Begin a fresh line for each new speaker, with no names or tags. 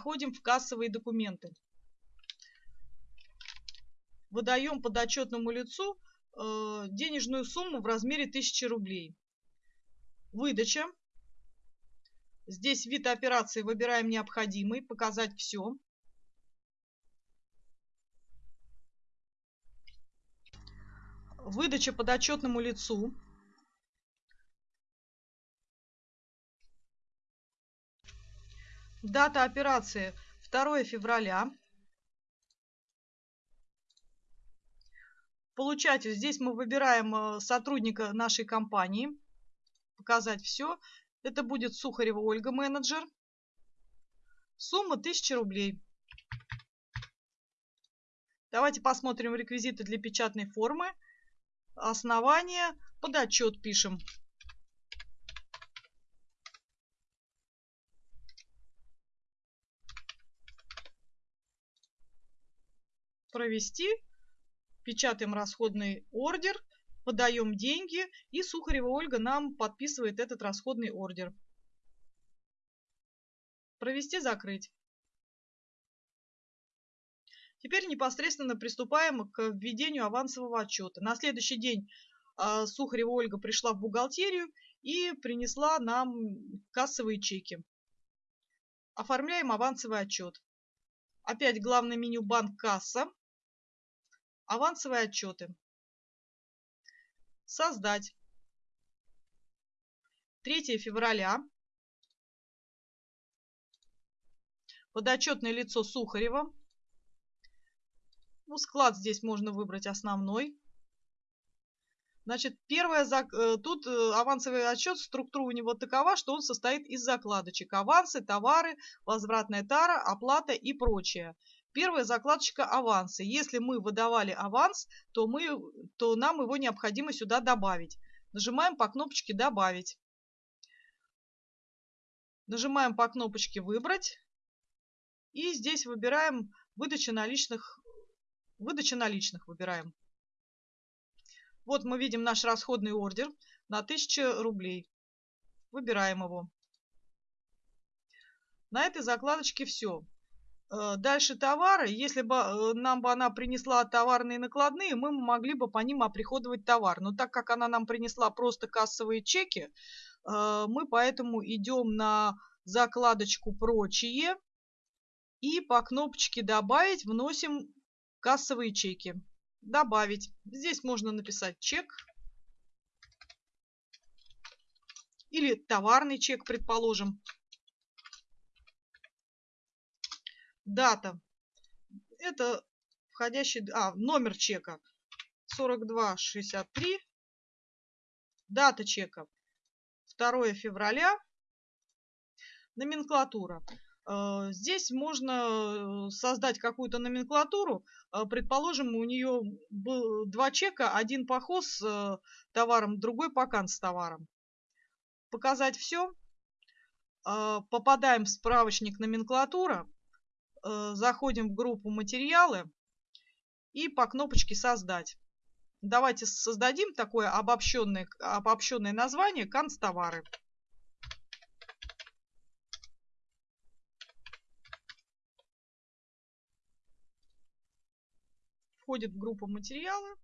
Заходим в кассовые документы. Выдаем подотчетному лицу э, денежную сумму в размере 1000 рублей. Выдача. Здесь вид операции выбираем необходимый, показать все. Выдача подотчетному лицу. Дата операции 2 февраля. Получатель. Здесь мы выбираем э, сотрудника нашей компании. Показать все. Это будет Сухарева Ольга, менеджер. Сумма 1000 рублей. Давайте посмотрим реквизиты для печатной формы. Основание. Под отчет пишем. Провести, печатаем расходный ордер, подаем деньги, и Сухарева Ольга нам подписывает этот расходный ордер. Провести, закрыть. Теперь непосредственно приступаем к введению авансового отчета. На следующий день а, Сухарева Ольга пришла в бухгалтерию и принесла нам кассовые чеки. Оформляем авансовый отчет. Опять главное меню «Банк касса». Авансовые отчеты. Создать. 3 февраля. Подотчетное лицо Сухарева. Ну, склад здесь можно выбрать основной. Значит, первое, э, тут э, авансовый отчет, структура у него такова, что он состоит из закладочек. Авансы, товары, возвратная тара, оплата и прочее. Первая закладочка авансы. Если мы выдавали аванс, то, мы, то нам его необходимо сюда добавить. Нажимаем по кнопочке «Добавить». Нажимаем по кнопочке «Выбрать». И здесь выбираем выдача наличных. Выдача наличных выбираем. Вот мы видим наш расходный ордер на 1000 рублей. Выбираем его. На этой закладочке все. Э, дальше товары. Если бы э, нам бы она принесла товарные накладные, мы могли бы по ним оприходовать товар. Но так как она нам принесла просто кассовые чеки, э, мы поэтому идем на закладочку «Прочие» и по кнопочке «Добавить» вносим кассовые чеки. «Добавить». Здесь можно написать чек или товарный чек, предположим. Дата. Это входящий... А, номер чека. 4263. Дата чека. 2 февраля. Номенклатура. Э, здесь можно э, создать какую-то номенклатуру. Э, предположим, у нее был два чека, один поход с товаром, другой покан с товаром. Показать все. Попадаем в справочник номенклатура. Э, заходим в группу материалы и по кнопочке создать. Давайте создадим такое обобщенное, обобщенное название канцтовары. Входит в группу материалы.